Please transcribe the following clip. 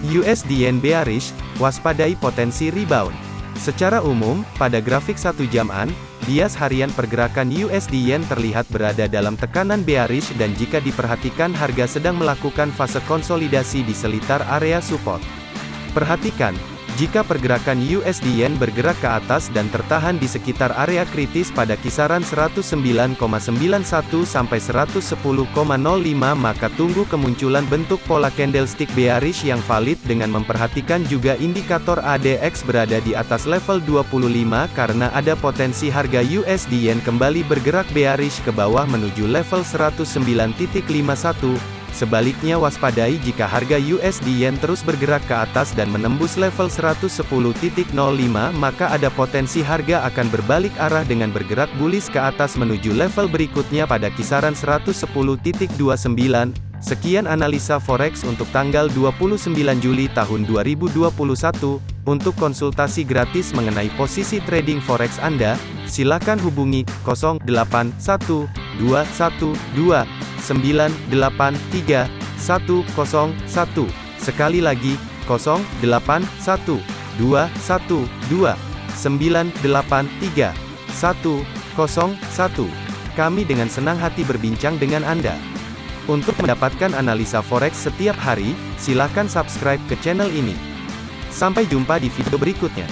USD Yen bearish, waspadai potensi rebound. Secara umum, pada grafik satu jaman, bias harian pergerakan USD Yen terlihat berada dalam tekanan bearish dan jika diperhatikan harga sedang melakukan fase konsolidasi di selitar area support. Perhatikan, jika pergerakan USD Yen bergerak ke atas dan tertahan di sekitar area kritis pada kisaran 109,91 sampai 110,05 maka tunggu kemunculan bentuk pola candlestick bearish yang valid dengan memperhatikan juga indikator ADX berada di atas level 25 karena ada potensi harga USD Yen kembali bergerak bearish ke bawah menuju level 109.51 Sebaliknya waspadai jika harga USD Yen terus bergerak ke atas dan menembus level 110.05 maka ada potensi harga akan berbalik arah dengan bergerak bullish ke atas menuju level berikutnya pada kisaran 110.29. Sekian analisa forex untuk tanggal 29 Juli tahun 2021. Untuk konsultasi gratis mengenai posisi trading forex Anda, silakan hubungi 081212 983 101. Sekali lagi, 081 212 983 101. Kami dengan senang hati berbincang dengan Anda. Untuk mendapatkan analisa forex setiap hari, silakan subscribe ke channel ini. Sampai jumpa di video berikutnya.